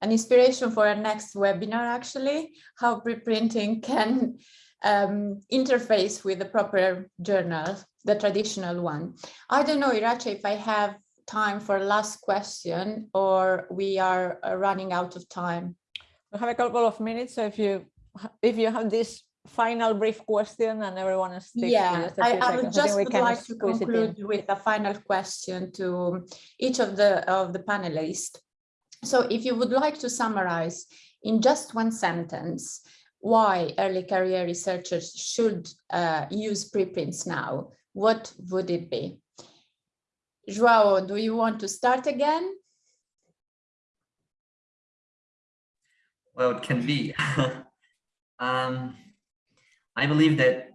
an inspiration for our next webinar, actually, how preprinting can um, interface with the proper journal, the traditional one. I don't know, Iratxe, if I have time for last question or we are uh, running out of time? We have a couple of minutes, so if you if you have this final brief question and everyone is yeah I, I would just would like to conclude with a final question to each of the of the panelists. So if you would like to summarize in just one sentence why early career researchers should uh, use preprints now what would it be Joao, do you want to start again? Well, it can be. um, I believe that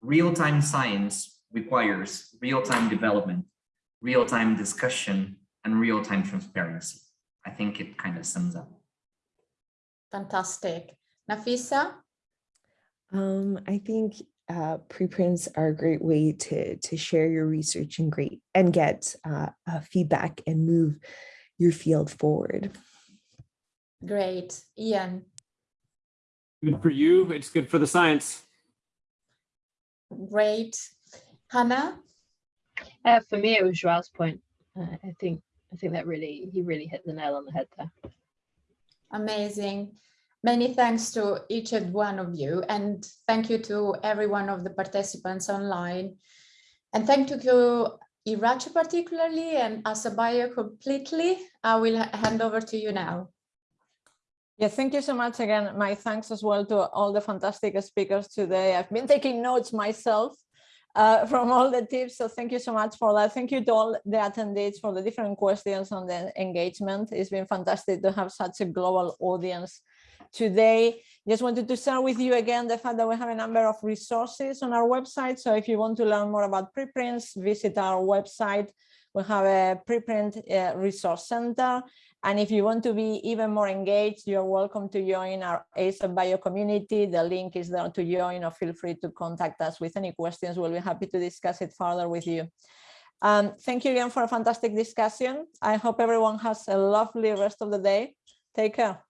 real-time science requires real-time development, real-time discussion, and real-time transparency. I think it kind of sums up. Fantastic. Nafisa? Um, I think uh, preprints are a great way to, to share your research and great and get uh, uh, feedback and move your field forward. Great. Ian? Good for you. It's good for the science. Great. Hannah? Uh, for me, it was Joao's point. Uh, I think I think that really he really hit the nail on the head there. Amazing. Many thanks to each and one of you and thank you to every one of the participants online. And thank you to Iratxe particularly and ASAP Bio completely. I will hand over to you now. Yeah, thank you so much again. My thanks as well to all the fantastic speakers today. I've been taking notes myself uh, from all the tips. So thank you so much for that. Thank you to all the attendees for the different questions and the engagement. It's been fantastic to have such a global audience today. Just wanted to share with you again the fact that we have a number of resources on our website. So if you want to learn more about preprints, visit our website. We have a preprint uh, resource center. And if you want to be even more engaged, you're welcome to join our ASAP Bio community. The link is there to join or feel free to contact us with any questions. We'll be happy to discuss it further with you. Um, thank you again for a fantastic discussion. I hope everyone has a lovely rest of the day. Take care.